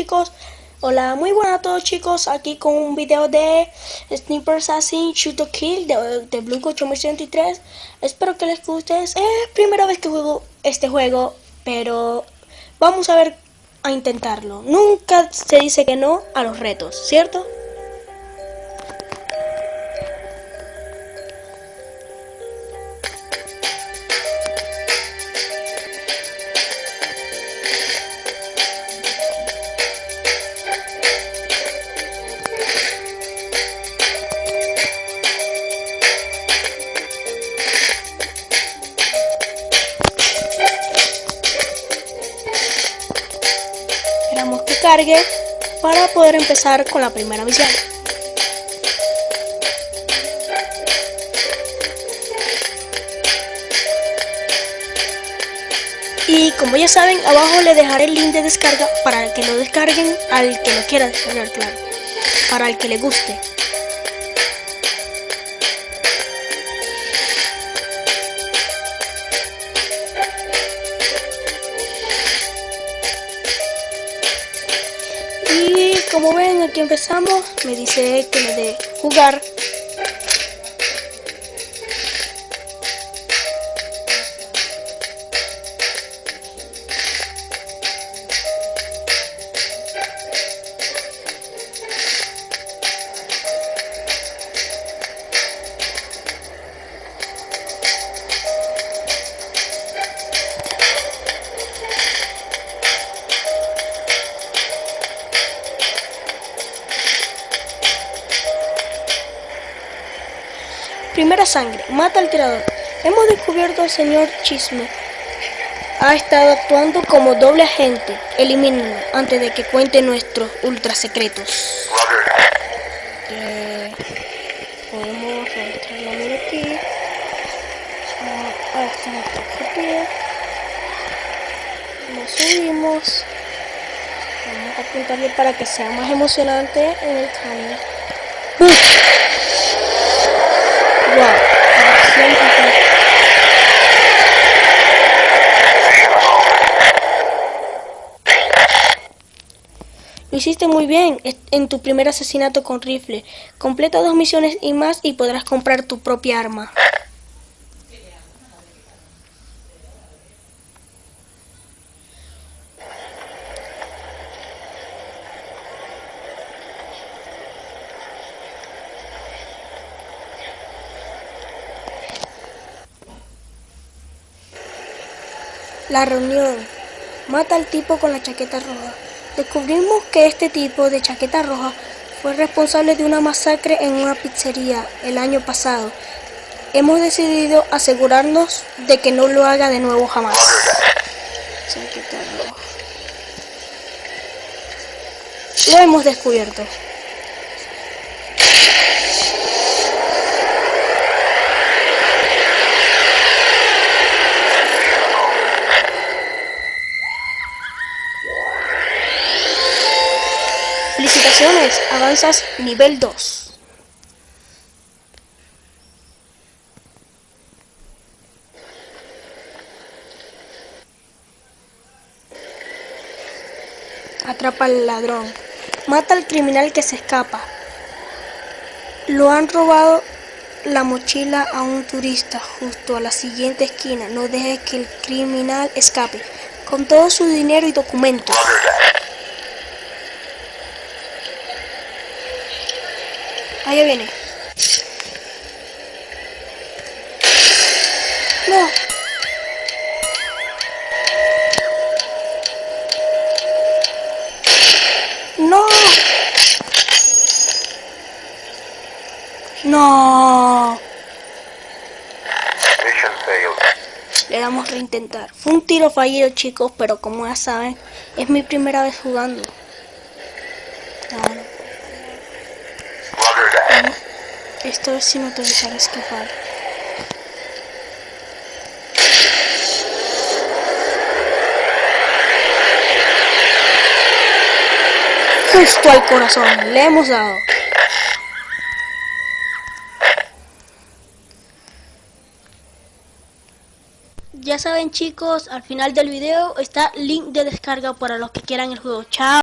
chicos, hola, muy buenas a todos chicos, aquí con un video de Sniper Assassin Shoot to Kill de, de Blue 823 Espero que les guste, es primera vez que juego este juego, pero vamos a ver a intentarlo. Nunca se dice que no a los retos, ¿cierto? Para poder empezar con la primera misión. Y como ya saben, abajo le dejaré el link de descarga para que lo descarguen al que lo quiera descargar, claro. Para el que le guste. Como ven aquí empezamos. Me dice que le dé jugar Primera sangre. Mata al tirador. Hemos descubierto al señor Chisme. Ha estado actuando como doble agente. Elimínenlo antes de que cuente nuestros ultra secretos. Eh, podemos registrar la mira aquí. Ah, está nuestro objetivo. Lo subimos. Vamos a apuntarle para que sea más emocionante en el cambio. Lo hiciste muy bien en tu primer asesinato con rifle. Completa dos misiones y más y podrás comprar tu propia arma. La reunión. Mata al tipo con la chaqueta roja. Descubrimos que este tipo de chaqueta roja fue responsable de una masacre en una pizzería el año pasado. Hemos decidido asegurarnos de que no lo haga de nuevo jamás. Chaqueta roja. Lo hemos descubierto. Avanzas nivel 2. Atrapa al ladrón. Mata al criminal que se escapa. Lo han robado la mochila a un turista justo a la siguiente esquina. No deje que el criminal escape. Con todo su dinero y documentos. Ahí viene. No. No. No. Le damos reintentar. Fue un tiro fallido, chicos, pero como ya saben, es mi primera vez jugando. Esta vez sí no te escapar. Justo al corazón, le hemos dado. Ya saben chicos, al final del video está link de descarga para los que quieran el juego. Chao.